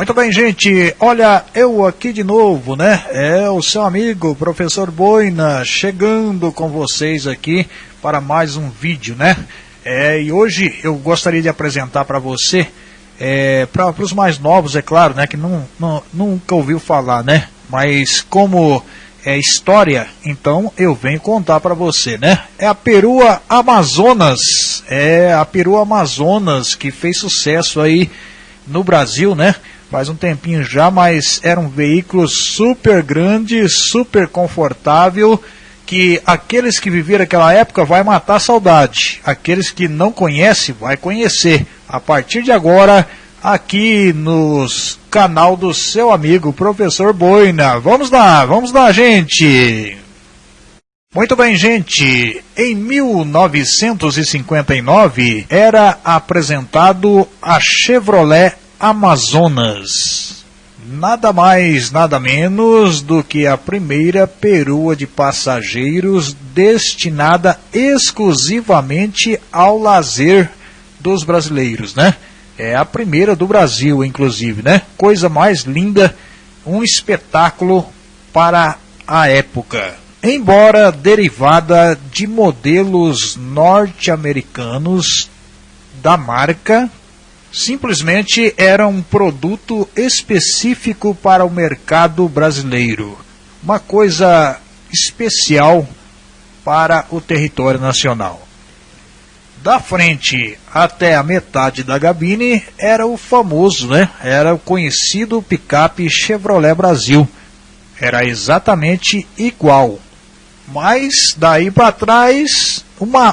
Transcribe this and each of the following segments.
Muito bem, gente. Olha, eu aqui de novo, né? É o seu amigo, professor Boina, chegando com vocês aqui para mais um vídeo, né? É, e hoje eu gostaria de apresentar para você, é, para os mais novos, é claro, né? Que não, não, nunca ouviu falar, né? Mas como é história, então eu venho contar para você, né? É a perua Amazonas, é a perua Amazonas que fez sucesso aí no Brasil, né? Faz um tempinho já, mas era um veículo super grande, super confortável, que aqueles que viveram aquela época vai matar a saudade. Aqueles que não conhecem, vai conhecer. A partir de agora, aqui nos canal do seu amigo professor Boina. Vamos lá, vamos lá, gente. Muito bem, gente. Em 1959 era apresentado a Chevrolet Amazonas. Nada mais, nada menos do que a primeira perua de passageiros destinada exclusivamente ao lazer dos brasileiros, né? É a primeira do Brasil, inclusive, né? Coisa mais linda, um espetáculo para a época. Embora derivada de modelos norte-americanos da marca, simplesmente era um produto específico para o mercado brasileiro. Uma coisa especial para o território nacional. Da frente até a metade da gabine era o famoso, né? Era o conhecido picape Chevrolet Brasil. Era exatamente igual. Mas daí para trás uma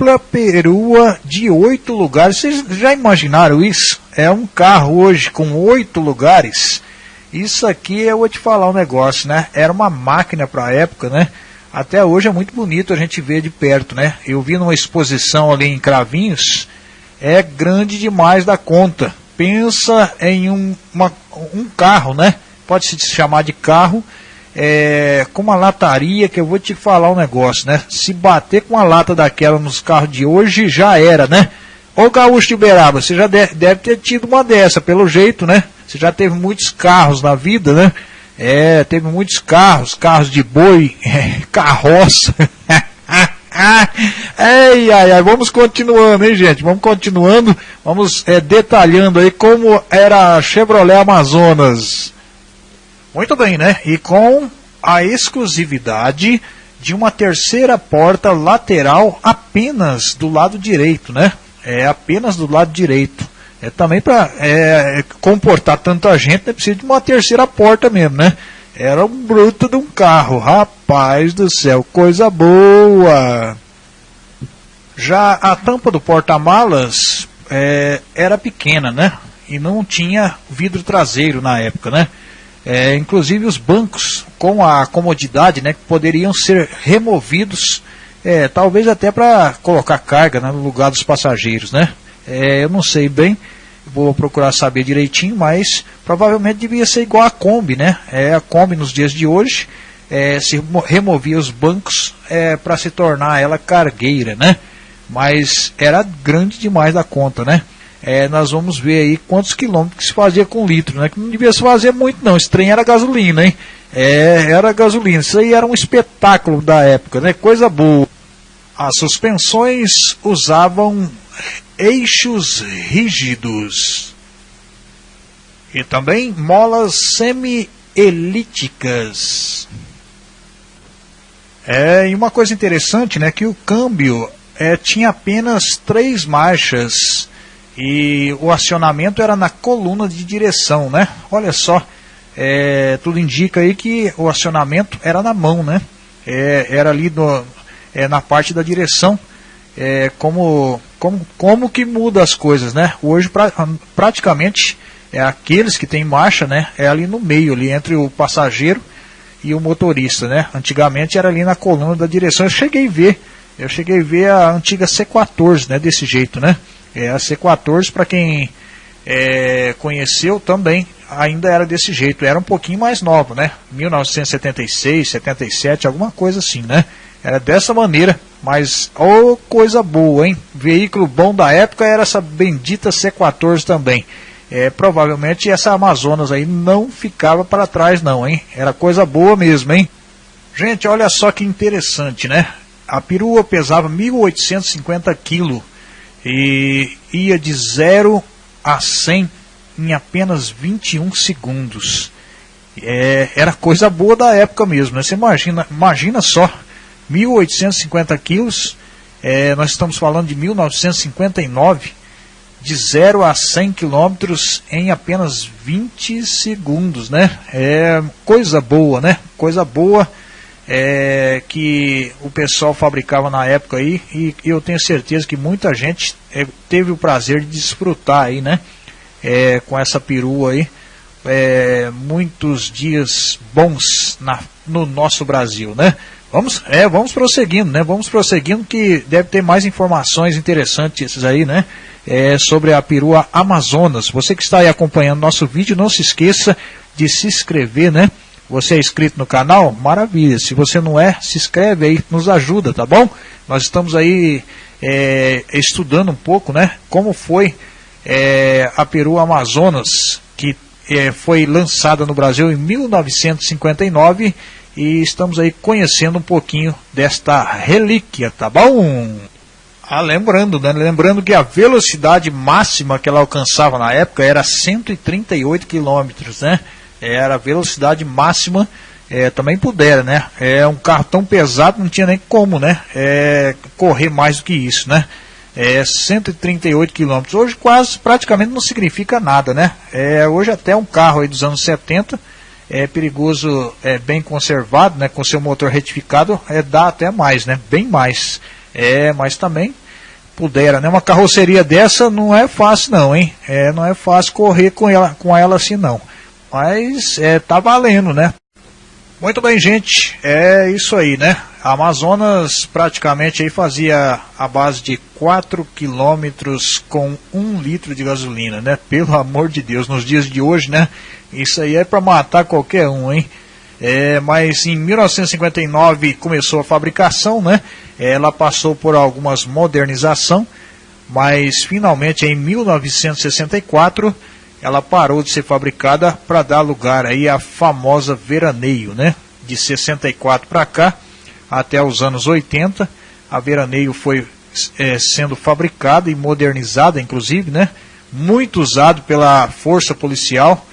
ampla perua de oito lugares. Vocês já imaginaram isso? É um carro hoje com oito lugares. Isso aqui eu vou te falar um negócio, né? Era uma máquina para a época, né? Até hoje é muito bonito a gente ver de perto, né? Eu vi numa exposição ali em Cravinhos, é grande demais da conta. Pensa em um, uma, um carro, né? Pode se chamar de carro é, com uma lataria que eu vou te falar um negócio, né? Se bater com uma lata daquela nos carros de hoje, já era, né? Ô Gaúcho de Uberaba, você já deve, deve ter tido uma dessa, pelo jeito, né? Você já teve muitos carros na vida, né? É, teve muitos carros, carros de boi, carroça. ai, ai, ai, vamos continuando, hein, gente? Vamos continuando, vamos é, detalhando aí como era a Chevrolet Amazonas. Muito bem, né? E com a exclusividade de uma terceira porta lateral apenas do lado direito, né? É apenas do lado direito. É também para é, comportar tanta gente, é preciso de uma terceira porta mesmo, né? Era um bruto de um carro, rapaz do céu, coisa boa. Já a tampa do porta-malas é, era pequena, né? E não tinha vidro traseiro na época, né? É, inclusive os bancos com a comodidade né, que poderiam ser removidos, é, talvez até para colocar carga né, no lugar dos passageiros. Né? É, eu não sei bem, vou procurar saber direitinho, mas provavelmente devia ser igual a Kombi. Né? É, a Kombi nos dias de hoje é, se removia os bancos é, para se tornar ela cargueira, né? mas era grande demais da conta. Né? É, nós vamos ver aí quantos quilômetros se fazia com litro, né? Que não devia se fazer muito não, esse trem era gasolina, hein? É, era gasolina, isso aí era um espetáculo da época, né? Coisa boa. As suspensões usavam eixos rígidos e também molas semi-elípticas. É, e uma coisa interessante, né, que o câmbio é, tinha apenas três marchas e o acionamento era na coluna de direção, né? Olha só, é, tudo indica aí que o acionamento era na mão, né? É, era ali no, é, na parte da direção. É, como, como, como que muda as coisas, né? Hoje pra, praticamente é aqueles que têm marcha, né? É ali no meio, ali entre o passageiro e o motorista, né? Antigamente era ali na coluna da direção. Eu cheguei a ver, eu cheguei a ver a antiga C14, né? Desse jeito, né? É, a C14, para quem é, conheceu também, ainda era desse jeito. Era um pouquinho mais nova, né? 1976, 77, alguma coisa assim, né? Era dessa maneira, mas oh, coisa boa, hein? Veículo bom da época era essa bendita C14 também. é, provavelmente essa Amazonas aí não ficava para trás não, hein? Era coisa boa mesmo, hein? Gente, olha só que interessante, né? A perua pesava 1.850 quilos e ia de 0 a 100 em apenas 21 segundos. É, era coisa boa da época mesmo, né? Você imagina, imagina só, 1.850 quilos, é, nós estamos falando de 1959, de 0 a 100 quilômetros em apenas 20 segundos, né? É coisa boa, né? Coisa boa é, que o pessoal fabricava na época aí e eu tenho certeza que muita gente é, teve o prazer de desfrutar aí, né? É, com essa perua aí, é, muitos dias bons na, no nosso Brasil, né? Vamos, é, vamos prosseguindo, né? Vamos prosseguindo que deve ter mais informações interessantes aí, né? É, sobre a perua Amazonas. Você que está aí acompanhando nosso vídeo, não se esqueça de se inscrever, né? Você é inscrito no canal? Maravilha. Se você não é, se inscreve aí, nos ajuda, tá bom? Nós estamos aí é, estudando um pouco, né? Como foi é, a perua Amazonas, que é, foi lançada no Brasil em 1959 e estamos aí conhecendo um pouquinho desta relíquia, tá bom? Ah, lembrando, né? Lembrando que a velocidade máxima que ela alcançava na época era 138 km, né? Era a velocidade máxima, é, também pudera, né? É um carro tão pesado, não tinha nem como, né? É, correr mais do que isso, né? É 138 km. Hoje quase praticamente não significa nada, né? É, hoje até um carro aí dos anos 70 é perigoso, é bem conservado, né, com seu motor retificado, é dá até mais, né, bem mais. É, mas também pudera, né, uma carroceria dessa não é fácil não, hein? É, não é fácil correr com ela, com ela assim não. Mas é, tá valendo, né? Muito bem, gente, é isso aí, né? Amazonas praticamente aí fazia a base de 4 quilômetros com 1 litro de gasolina, né? Pelo amor de Deus, nos dias de hoje, né? Isso aí é para matar qualquer um, hein? É, mas em 1959 começou a fabricação, né? Ela passou por algumas modernização, mas finalmente em 1964 ela parou de ser fabricada para dar lugar aí à famosa Veraneio, né? De 64 para cá, até os anos 80, a Veraneio foi é, sendo fabricada e modernizada, inclusive, né? Muito usado pela força policial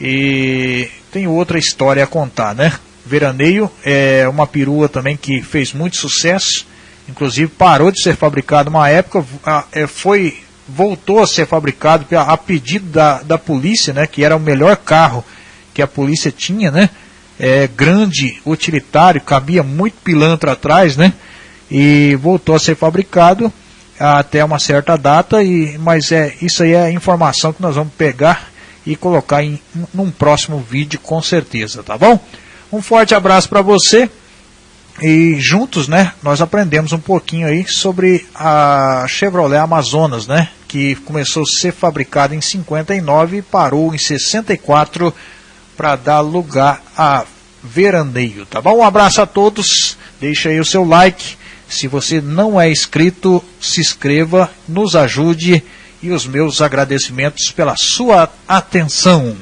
e tem outra história a contar, né? Veraneio é uma perua também que fez muito sucesso, inclusive parou de ser fabricada uma época, é, foi voltou a ser fabricado a pedido da, da polícia, né? Que era o melhor carro que a polícia tinha, né? É, grande, utilitário, cabia muito pilantra atrás, né? E voltou a ser fabricado até uma certa data, e, mas é isso aí é informação que nós vamos pegar e colocar em num próximo vídeo com certeza, tá bom? Um forte abraço para você e juntos, né, nós aprendemos um pouquinho aí sobre a Chevrolet Amazonas, né, que começou a ser fabricada em 59 e parou em 64 para dar lugar a Veraneio, tá bom? Um abraço a todos, deixa aí o seu like, se você não é inscrito, se inscreva, nos ajude e os meus agradecimentos pela sua atenção.